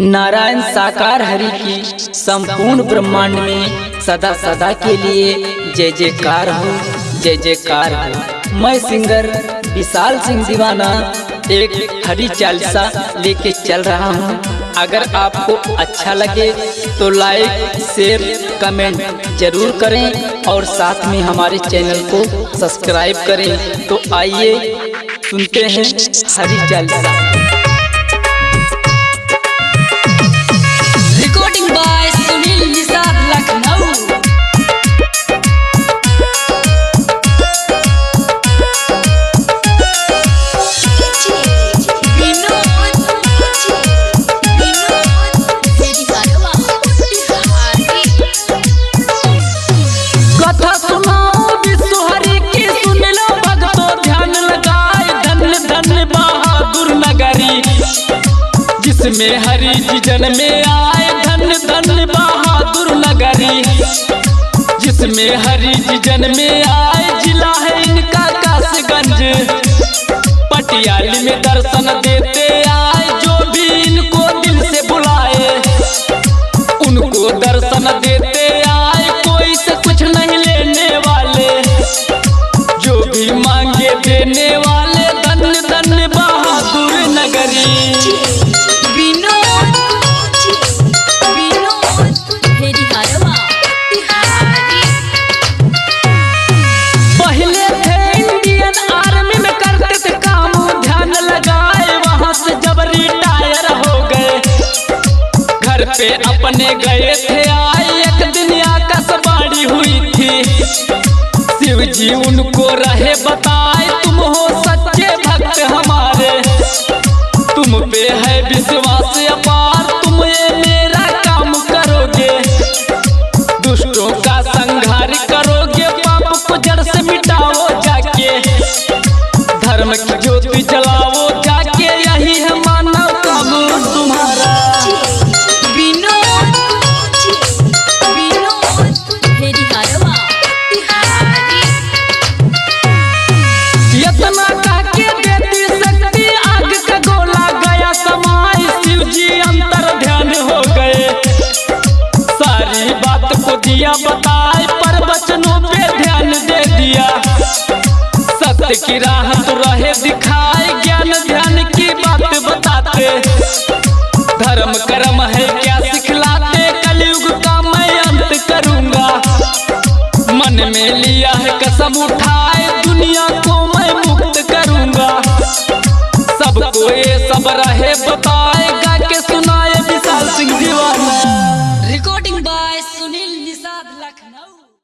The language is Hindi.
नारायण साकार हरि की संपूर्ण ब्रह्मांड में सदा सदा के लिए जय जयकार हो, जय जयकार हो। मैं सिंगर विशाल सिंह दीवाना, एक हरी चालीसा लेके चल रहा हूँ। अगर आपको अच्छा लगे तो लाइक शेयर कमेंट ज़रूर करें और साथ में हमारे चैनल को सब्सक्राइब करें। तो आइए सुनते हैं हरी चालीसा। जिसमें हरी जी जन्म में आए धन धन बहादुर नगरी। जिसमें हरी जीजन में आए जिला है इनका कासगंज। पटियाली में दर्शन देते आए, जो भी इनको दिल से बुलाए, उनको दर्शन देते पे अपने गए थे आए, एक दिन आकाशवाणी हुई थी। शिव जी उनको रहे बताए, तुम हो सच्चे भक्त हमारे। तुम पे है विश्वास अपार, तुम ये मेरा काम करोगे। दुष्टों का संहार करोगे, पाप को जड़ से मिटाओ जाके। धर्म की दिखाए ज्ञान, ध्यान की बात बताते। धर्म कर्म है क्या सिखलाते? कलयुग का मैं अंत करूँगा। मन में लिया है कसम उठाए दुनिया को।